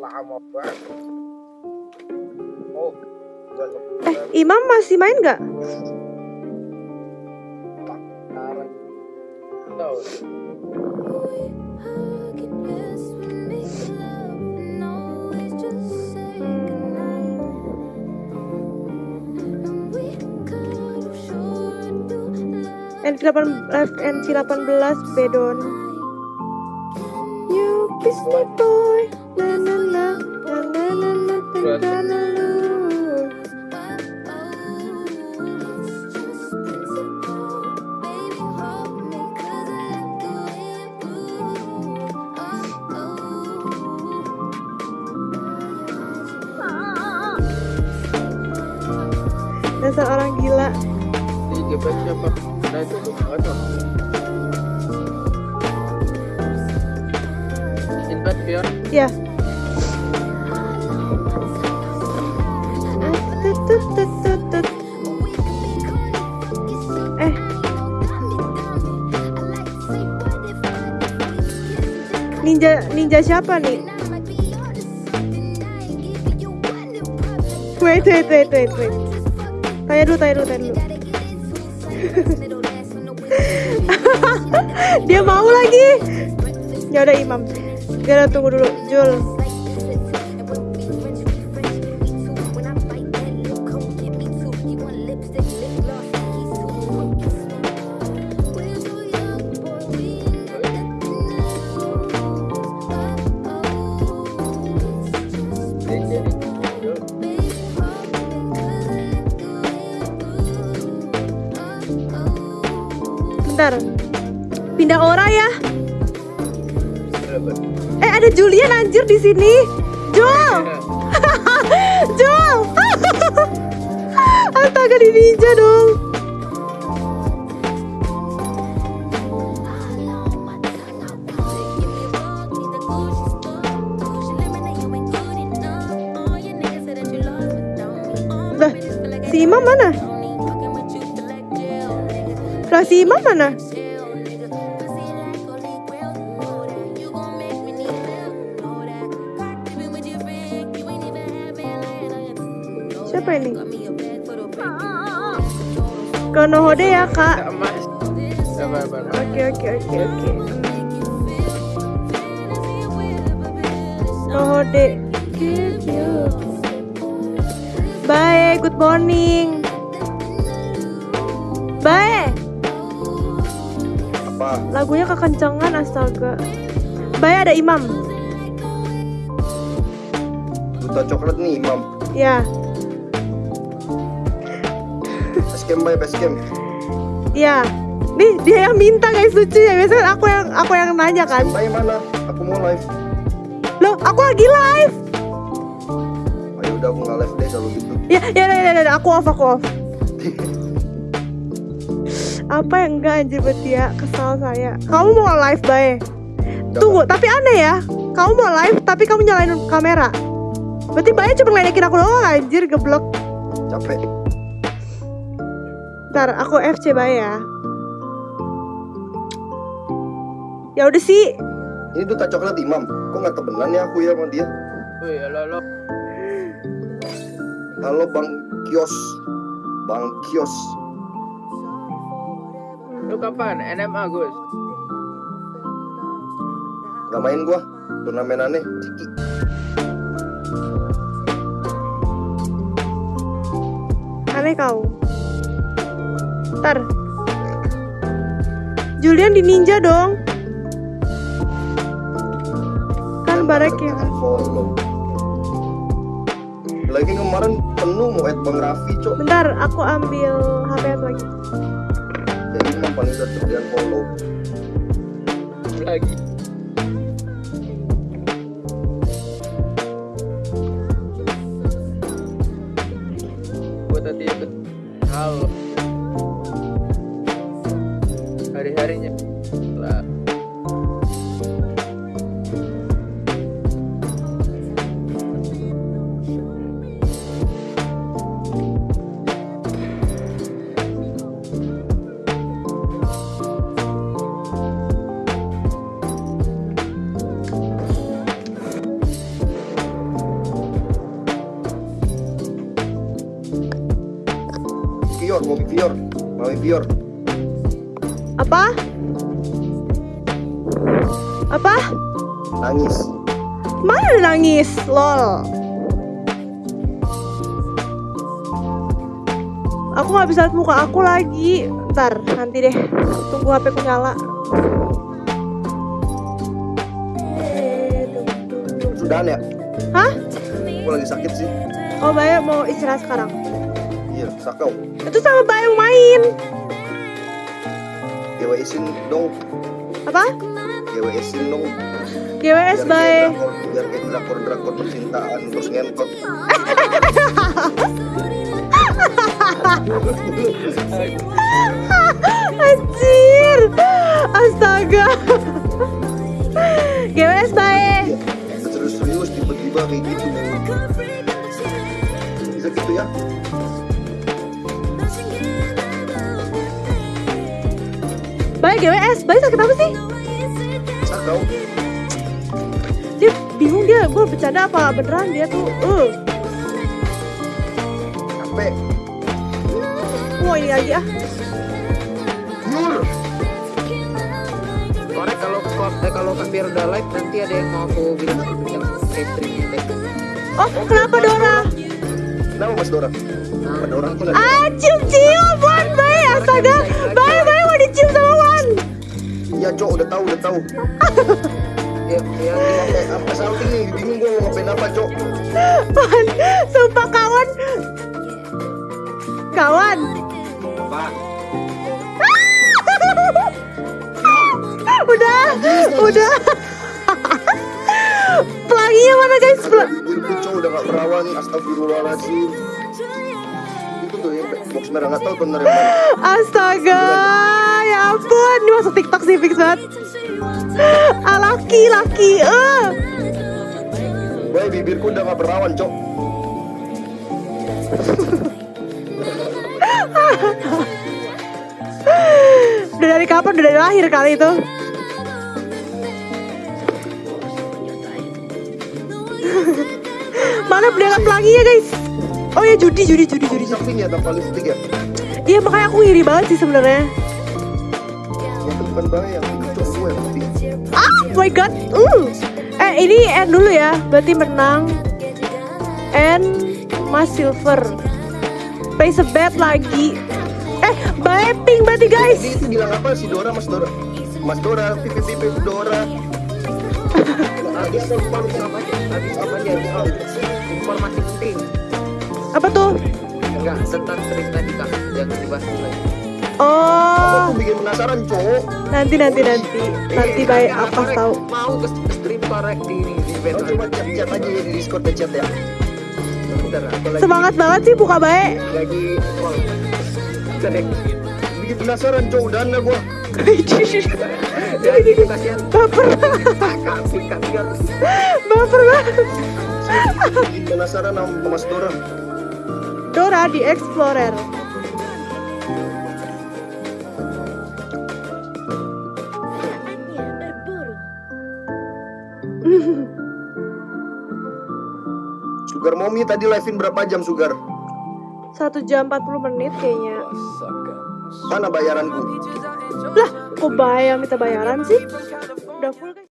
lama banget. Oh gua eh Imam masih main nggak? MC8 MC18 Bedon. You peace people Dasar orang gila. di siapa nah itu tuh Ya. Eh, ninja ninja siapa nih? Wait, wait, wait, wait, wait. Tanya dulu, tanya dulu, tanya dulu. Dia mau lagi. Ya udah Imam. Gara tunggu dulu, Jul. Pindah ora ya. Eh ada Julian anjir di sini. Jul, Jul. Astaga di ninja dong. Si Imam mana? Si Imam mana? Siapa ini? Konohode ya kak. Oke oke oke oke. Konohode. Bye, good morning. Bye. apa Lagunya kekencangan astaga. Bye ada Imam. duta coklat nih imam Ya, basecamp bay basecamp ya. Nih dia yang minta guys lucu ya. Biasanya aku yang aku yang nanya kan. bay mana aku mau live Loh, aku lagi live. ayo udah aku nggak live deh kalau gitu Ya, ya, ya, ya, ya, aku off, aku off. Apa yang enggak anjir berarti ya kesal saya. Kamu mau live bae? Tunggu, tapi aneh ya. Kamu mau live tapi kamu nyalain kamera. Berarti bae cuma ngeledekin aku doang anjir geblok. capek Ntar aku FC bae ya. Ya udah sih. ini duta coklat imam. Kok nggak temenan ya aku ya sama dia? Halo halo halo bang kios. Bang kios. Lu kapan? NMA Gus? Nggak main gua. Turnamen aneh ciki. Aneh kau. Ntar. Julian di ninja dong. Kan barek ya. follow lagi kemarin penuh mau add bang Raffi cok Bentar, aku ambil HP lagi. jadi imam paling udah terdian follow lagi buat tadi ya halo Vior, mau Vior, mau Vior. Apa? Apa? Nangis. Mana nangis? Lol. Aku nggak bisa lihat muka aku lagi. Ntar, nanti deh. Tunggu HP ku nyala. Sudahan ya? Hah? Aku lagi sakit sih. Oh, Bayu mau istirahat sekarang. Iya, sakau. Itu sama Bayu main. GWS-in dong. Apa? GWS-in dong. GWS Biar kayak Bayu. drakor- drakor-drakor percintaan terus ngentot. Anjir. Astaga. GWS Bayu. Serius-serius tiba-tiba kayak gitu. Bisa gitu ya? Bayu GWS. Bayu sakit apa sih? Sakau. Dia bingung dia. Gue bercanda apa beneran dia tuh. Uh. Capek. Wah ini lagi ah. Yur. Korek kalau eh, kalau biar udah live nanti ada yang mau aku bilang yang gitu. Oh kenapa Dora? Kenapa Mas Dora? Mas Dora tuh lagi. Ah cium cium Wan Bayu astaga. Bayu Iya, Cok, udah tahu, udah tahu. Ya, ya, apa salting nih? Bingung gua mau ngapain apa, Cok. Sumpah kawan. Kawan. Pak. udah, udah. Pelanginya mana guys? Pel- Bibirku, Cok, udah gak perawan. Astagfirullahaladzim. Itu tuh yang box merah nggak tahu bener mana. Astaga, ya ampun, ini masuk TikTok sih fix banget. Ah, laki, laki, eh. Boy, bibirku udah gak perawan, Cok. Udah dari kapan? Udah dari lahir kali itu. Mana pedagang pelanginya guys? Oh ya judi, judi, judi, judi, Di judi. samping ya tanpa lipstick ya? Iya makanya aku iri banget sih sebenarnya. Bukan itu yang. Ah, my god. Uh. Eh ini end dulu ya. Berarti menang. And Mas Silver. Place a bet lagi. Eh, bye pink berarti guys. Jadi itu bilang apa si Dora, Mas Dora? Mas Dora, pipi pipi Dora. Habis apa aja? Habis apa aja? Habis informasi penting. Apa tuh? Enggak tentang trik tadi kak. Jangan dibahas lagi. Oh, Aku bikin penasaran, Cok. nanti nanti nanti. Nanti bye Eh, apa tahu. Mau ke stream korek di ini di event. coba chat-chat aja ya di Discord chat ya. Bentar, Semangat banget sih buka baik. lagi. Cedek. Bikin penasaran. Udah nggak gua. Jadi kasihan. Baper, baper banget. Bikin penasaran sama Mas Dora. Dora di Explorer. Sugar Mommy tadi live-in berapa jam, Sugar? Satu jam 40 menit kayaknya. Mana bayaranku? Lah, kok bayar minta bayaran sih? Udah full guys.